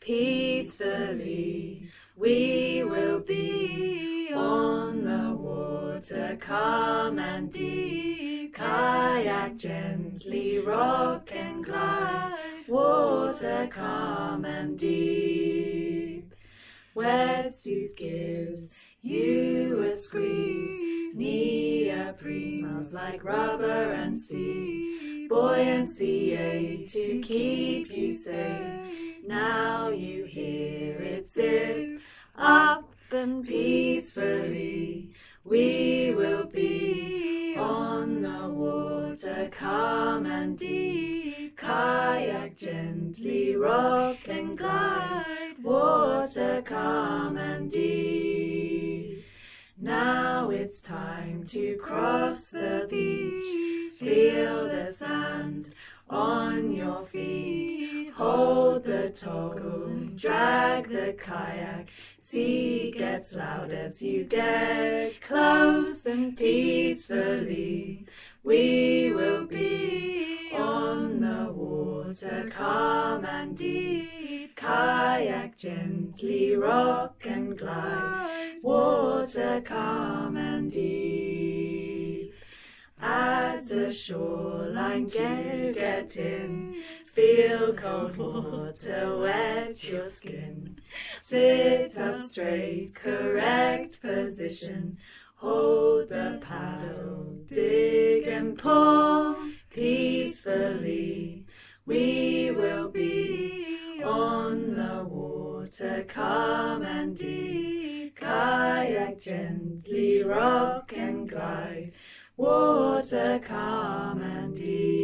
peacefully. We will be on the water, calm and deep. Kayak gently, rock and glide. Water calm and deep. Wetsuit gives you a squeeze. Neoprene smells like rubber and sea. Buoyancy aid to keep you safe. Now you hear it zip up and peacefully. We will be on the water, calm and deep. Kayak gently, rock and glide. Water calm and deep. Now it's time to cross the beach. Feel the sand on your feet. Toggle, drag the kayak. Sea gets loud as you get close and peacefully. We will be on the water, calm and deep. Kayak gently, rock and glide. Water calm and deep. The shoreline you get in, feel cold water wet your skin. Sit up straight, correct position. Hold the paddle, dig and pull peacefully. We will be on the water, calm and deep. Kayak gently, rock and glide. Water calm and deep.